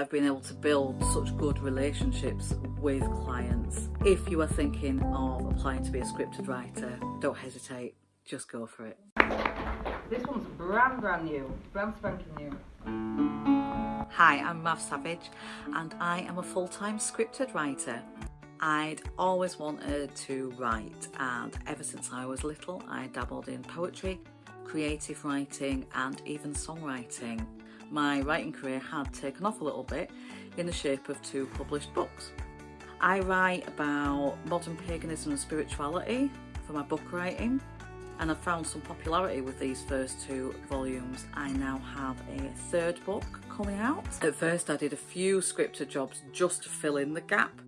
I've been able to build such good relationships with clients. If you are thinking of applying to be a scripted writer, don't hesitate, just go for it. This one's brand brand new, brand spanking new. Hi, I'm Mav Savage and I am a full-time scripted writer. I'd always wanted to write and ever since I was little I dabbled in poetry, creative writing and even songwriting. My writing career had taken off a little bit in the shape of two published books. I write about modern paganism and spirituality for my book writing and I've found some popularity with these first two volumes. I now have a third book coming out. At first I did a few scripted jobs just to fill in the gap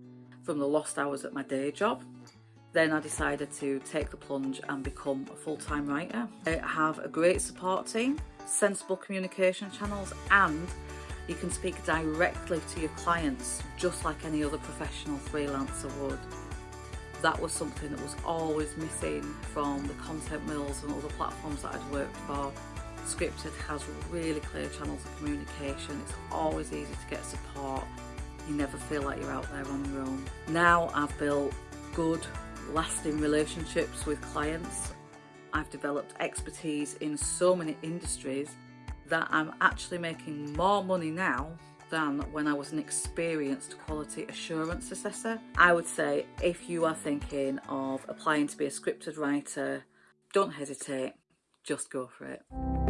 from the lost hours at my day job. Then I decided to take the plunge and become a full-time writer. I have a great support team, sensible communication channels and you can speak directly to your clients just like any other professional freelancer would. That was something that was always missing from the content mills and other platforms that I'd worked for. Scripted has really clear channels of communication. It's always easy to get support you never feel like you're out there on your own. Now I've built good, lasting relationships with clients. I've developed expertise in so many industries that I'm actually making more money now than when I was an experienced quality assurance assessor. I would say if you are thinking of applying to be a scripted writer, don't hesitate, just go for it.